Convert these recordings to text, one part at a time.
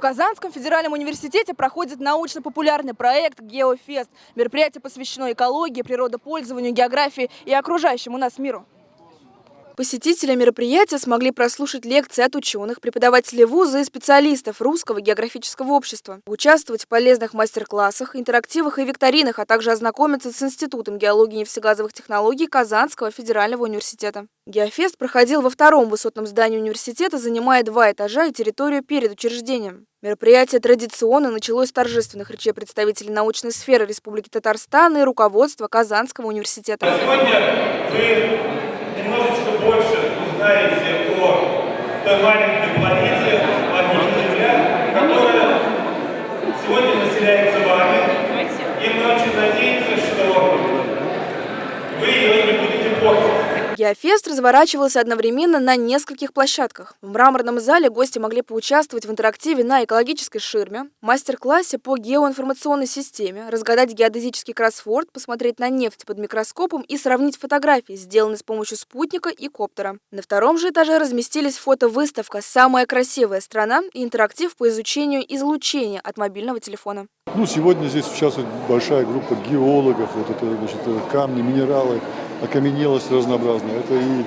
В Казанском федеральном университете проходит научно-популярный проект «Геофест». Мероприятие посвящено экологии, природопользованию, географии и окружающему нас миру. Посетители мероприятия смогли прослушать лекции от ученых, преподавателей вуза и специалистов Русского географического общества, участвовать в полезных мастер-классах, интерактивах и викторинах, а также ознакомиться с Институтом геологии и нефтегазовых технологий Казанского федерального университета. Геофест проходил во втором высотном здании университета, занимая два этажа и территорию перед учреждением. Мероприятие традиционно началось с торжественных речей представителей научной сферы Республики Татарстан и руководства Казанского университета. Сегодня вы Геофест разворачивался одновременно на нескольких площадках. В мраморном зале гости могли поучаствовать в интерактиве на экологической ширме, мастер-классе по геоинформационной системе, разгадать геодезический кроссворд, посмотреть на нефть под микроскопом и сравнить фотографии, сделанные с помощью спутника и коптера. На втором же этаже разместились фотовыставка «Самая красивая страна» и интерактив по изучению излучения от мобильного телефона. Ну, сегодня здесь участвует большая группа геологов, вот это, значит, камни, минералы, окаменелость разнообразная. Это и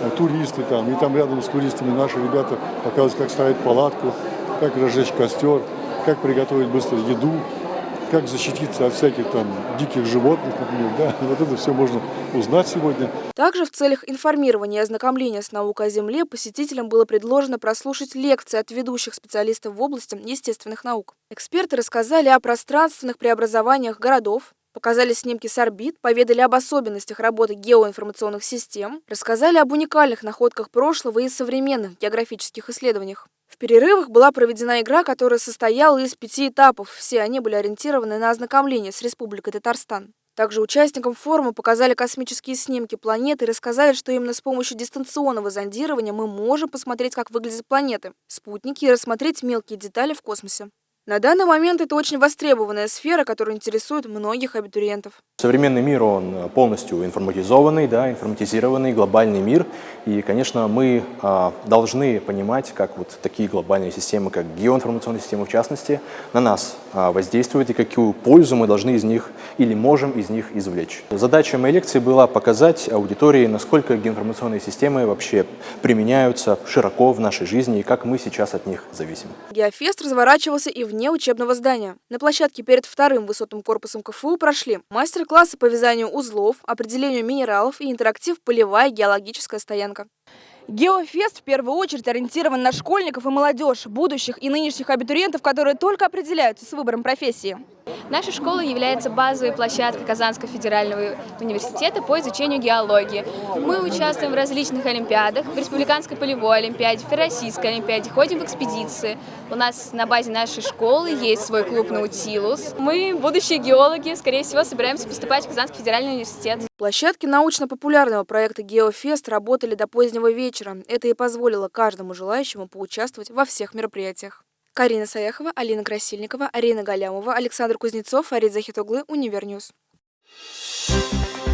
э, туристы там, и там рядом с туристами наши ребята показывают, как ставить палатку, как разжечь костер, как приготовить быстро еду, как защититься от всяких там диких животных, например, да, вот это все можно узнать сегодня. Также в целях информирования и ознакомления с наукой о Земле посетителям было предложено прослушать лекции от ведущих специалистов в области естественных наук. Эксперты рассказали о пространственных преобразованиях городов, Показали снимки с орбит, поведали об особенностях работы геоинформационных систем, рассказали об уникальных находках прошлого и современных географических исследованиях. В перерывах была проведена игра, которая состояла из пяти этапов. Все они были ориентированы на ознакомление с Республикой Татарстан. Также участникам форума показали космические снимки планеты и рассказали, что именно с помощью дистанционного зондирования мы можем посмотреть, как выглядят планеты, спутники и рассмотреть мелкие детали в космосе. На данный момент это очень востребованная сфера, которая интересует многих абитуриентов. Современный мир, он полностью информатизованный, да, информатизированный, глобальный мир. И, конечно, мы а, должны понимать, как вот такие глобальные системы, как геоинформационные системы в частности, на нас а, воздействуют и какую пользу мы должны из них или можем из них извлечь. Задача моей лекции была показать аудитории, насколько геоинформационные системы вообще применяются широко в нашей жизни и как мы сейчас от них зависим. Геофест разворачивался и вне учебного здания. На площадке перед вторым высотным корпусом КФУ прошли мастер-классы по вязанию узлов, определению минералов и интерактив «Полевая геологическая стоянка». Геофест в первую очередь ориентирован на школьников и молодежь, будущих и нынешних абитуриентов, которые только определяются с выбором профессии. Наша школа является базовой площадкой Казанского федерального университета по изучению геологии. Мы участвуем в различных олимпиадах, в Республиканской полевой олимпиаде, в Российской олимпиаде, ходим в экспедиции. У нас на базе нашей школы есть свой клуб «Наутилус». Мы, будущие геологи, скорее всего, собираемся поступать в Казанский федеральный университет. Площадки научно-популярного проекта «Геофест» работали до позднего вечера. Это и позволило каждому желающему поучаствовать во всех мероприятиях. Карина Саяхова, Алина Красильникова, Арина Галямова, Александр Кузнецов, Арид Захитоглы, Univer News. Thank you.